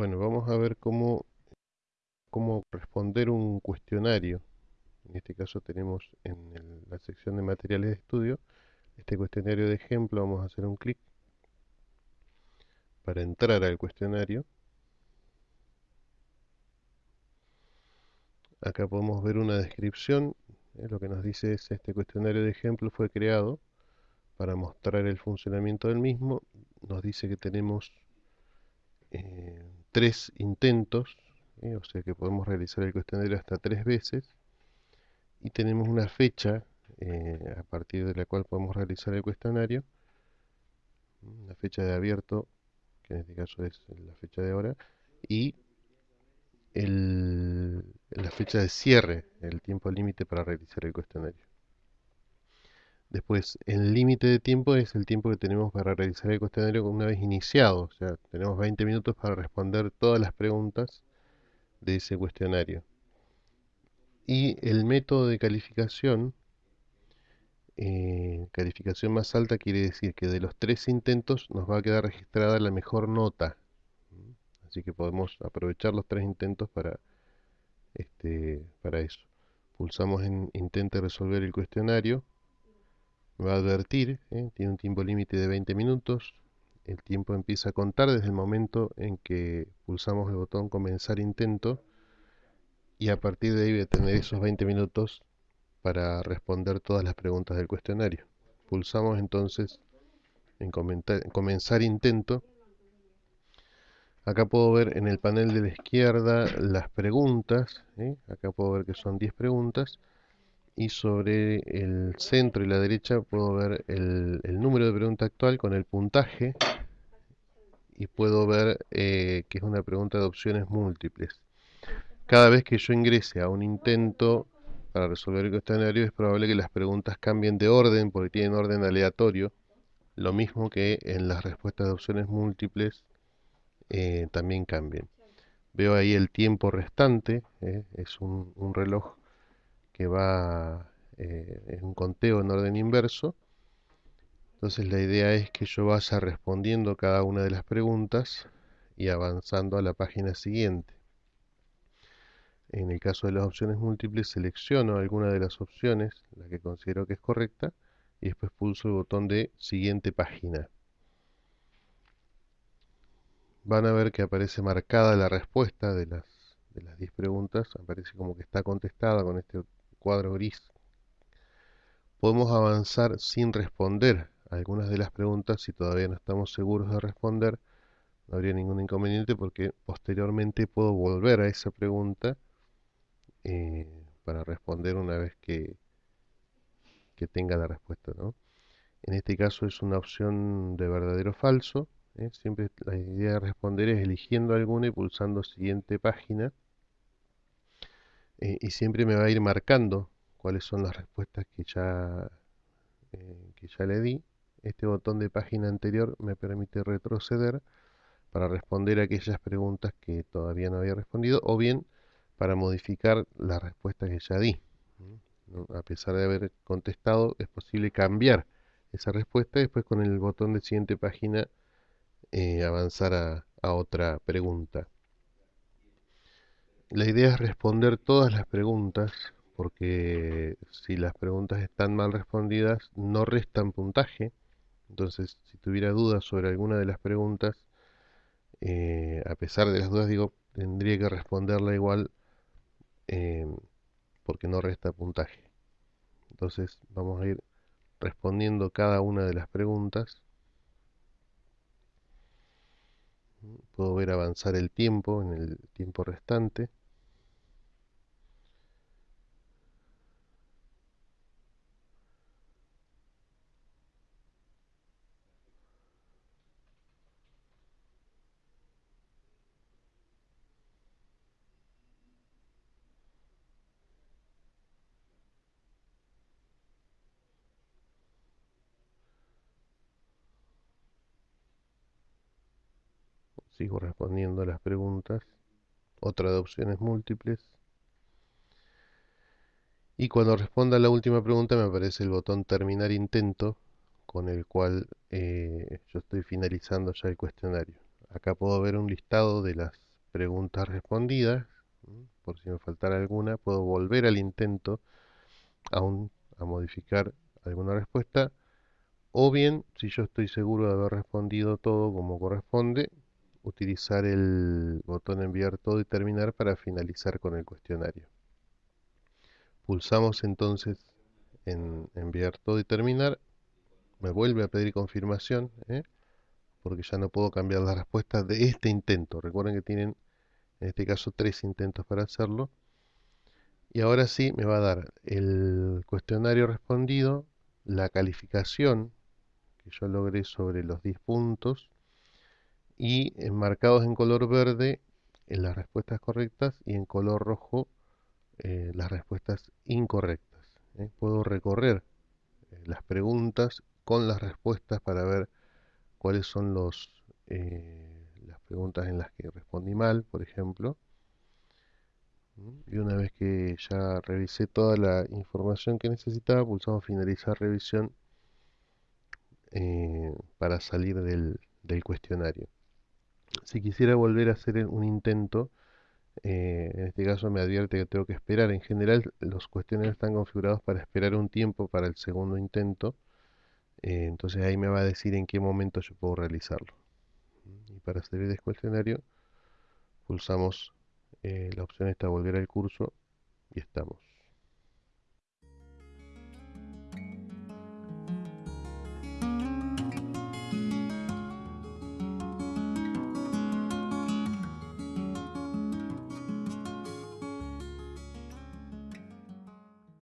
Bueno, vamos a ver cómo, cómo responder un cuestionario. En este caso tenemos en la sección de materiales de estudio este cuestionario de ejemplo. Vamos a hacer un clic para entrar al cuestionario. Acá podemos ver una descripción. Eh, lo que nos dice es este cuestionario de ejemplo fue creado para mostrar el funcionamiento del mismo. Nos dice que tenemos eh, tres intentos, ¿eh? o sea que podemos realizar el cuestionario hasta tres veces, y tenemos una fecha eh, a partir de la cual podemos realizar el cuestionario, una fecha de abierto, que en este caso es la fecha de ahora, y la fecha de cierre, el tiempo límite para realizar el cuestionario. Después, el límite de tiempo es el tiempo que tenemos para realizar el cuestionario una vez iniciado. O sea, tenemos 20 minutos para responder todas las preguntas de ese cuestionario. Y el método de calificación, eh, calificación más alta quiere decir que de los tres intentos nos va a quedar registrada la mejor nota. Así que podemos aprovechar los tres intentos para, este, para eso. Pulsamos en Intente resolver el cuestionario va a advertir, ¿eh? tiene un tiempo límite de 20 minutos, el tiempo empieza a contar desde el momento en que pulsamos el botón comenzar intento y a partir de ahí voy a tener esos 20 minutos para responder todas las preguntas del cuestionario. Pulsamos entonces en, comenzar intento. Acá puedo ver en el panel de la izquierda las preguntas, ¿eh? acá puedo ver que son 10 preguntas y sobre el centro y la derecha puedo ver el, número de pregunta actual con el puntaje y puedo ver eh, que es una pregunta de opciones múltiples. Cada vez que yo ingrese a un intento para resolver el cuestionario es probable que las preguntas cambien de orden porque tienen orden aleatorio, lo mismo que en las respuestas de opciones múltiples eh, también cambien. Veo ahí el tiempo restante, eh, es un reloj que va eh, en un conteo en orden inverso. Entonces la idea es que yo vaya respondiendo cada una de las preguntas y avanzando a la página siguiente. En el caso de las opciones múltiples selecciono alguna de las opciones, la que considero que es correcta, y después pulso el botón de siguiente página. Van a ver que aparece marcada la respuesta de las de las 10 preguntas, aparece como que está contestada con este cuadro gris. Podemos avanzar sin responder algunas de las preguntas si todavía no estamos seguros de responder. No habría ningún inconveniente porque posteriormente puedo volver a esa pregunta eh, para responder una vez que, que tenga la respuesta. En este caso es una opción de verdadero o falso. ¿eh? Siempre la idea de responder es eligiendo alguna y pulsando siguiente página. Eh, y siempre me va a ir marcando cuáles son las respuestas que ya, eh, que ya le di. Este botón de página anterior me permite retroceder para responder aquellas preguntas que todavía no había respondido o bien para modificar la respuesta que ya di. A pesar de haber contestado, es posible cambiar esa respuesta y después con el botón de siguiente página eh, avanzar a otra pregunta. La idea es responder todas las preguntas, porque si las preguntas están mal respondidas, no restan puntaje. Entonces, si tuviera dudas sobre alguna de las preguntas, eh, a pesar de las dudas, digo, tendría que responderla igual eh, porque no resta puntaje. Entonces, vamos a ir respondiendo cada una de las preguntas. Puedo ver avanzar el tiempo en el tiempo restante. Sigo respondiendo a las preguntas, otra de opciones múltiples. Y cuando responda la última pregunta me aparece el botón terminar intento, con el cual eh, yo estoy finalizando ya el cuestionario. Acá puedo ver un listado de las preguntas respondidas. Por si me faltara alguna, puedo volver al intento aún a modificar alguna respuesta. O bien, si yo estoy seguro de haber respondido todo como corresponde, utilizar el botón enviar todo y terminar para finalizar con el cuestionario. Pulsamos entonces en enviar todo y terminar. Me vuelve a pedir confirmación, ¿eh? porque ya no puedo cambiar la respuesta de este intento. Recuerden que tienen en este caso tres intentos para hacerlo. Y ahora sí me va a dar el cuestionario respondido, la calificación que yo logré sobre los 10 puntos y enmarcados en color verde en las respuestas correctas y en color rojo eh, las respuestas incorrectas. ¿eh? Puedo recorrer eh, las preguntas con las respuestas para ver cuáles son los, las preguntas en las que respondí mal, por ejemplo. Y una vez que ya revisé toda la información que necesitaba, pulsamos finalizar revisión para salir del cuestionario. Si quisiera volver a hacer un intento, eh, en este caso me advierte que tengo que esperar. En general los cuestionarios están configurados para esperar un tiempo para el segundo intento. Eh, entonces ahí me va a decir en qué momento yo puedo realizarlo. Y para salir del cuestionario pulsamos eh, la opción esta volver al curso y estamos.